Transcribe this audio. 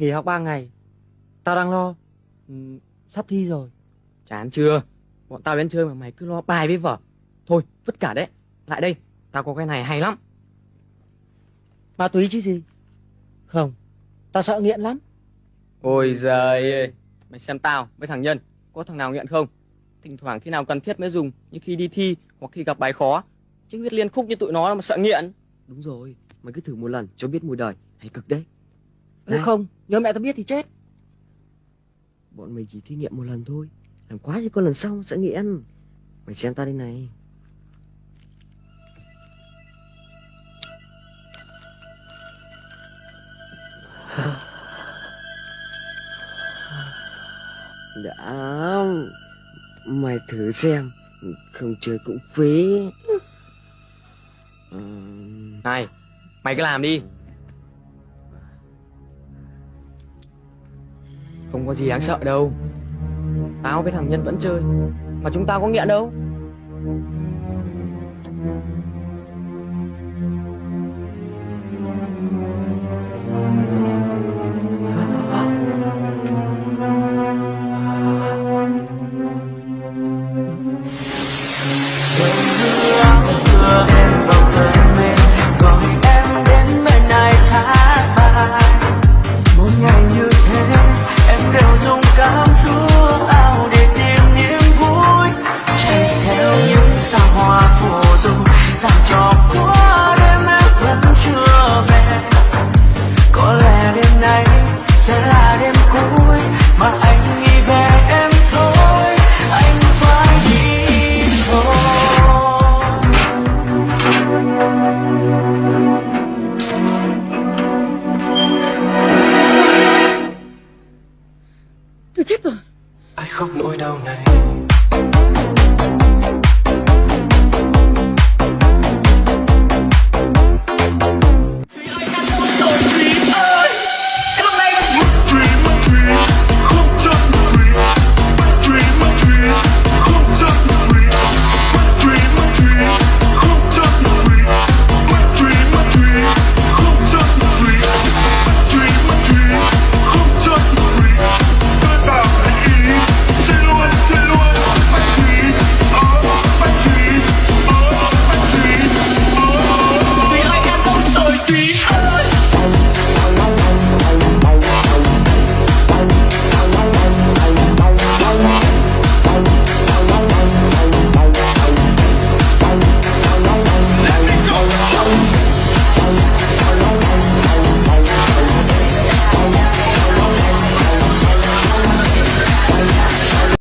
nghỉ học 3 ngày. Tao đang lo. Ừ, sắp thi rồi. Chán chưa? Bọn tao đến chơi mà mày cứ lo bài với vở. Thôi, vứt cả đấy. Lại đây, tao có cái này hay lắm. Ma túy chứ gì? Không, tao sợ nghiện lắm. Ôi giời ơi, mày xem tao với thằng Nhân, có thằng nào nghiện không? Thỉnh thoảng khi nào cần thiết mới dùng, như khi đi thi hoặc khi gặp bài khó. Chứ viết liên khúc như tụi nó mà sợ nghiện. Đúng rồi, mày cứ thử một lần cho biết mùi đời, hay cực đấy. Nếu Này. không, nhớ mẹ tao biết thì chết. Bọn mình chỉ thí nghiệm một lần thôi, làm quá chứ con lần sau sẽ nghiện. Mày xem ta đây này. Đã, mày thử xem, không chơi cũng phí. Này, mày cứ làm đi. Có gì đáng sợ đâu. Tao với thằng Nhân vẫn chơi, mà chúng tao có nghiện đâu. đưa Tôi chết rồi. ai khóc nỗi đau này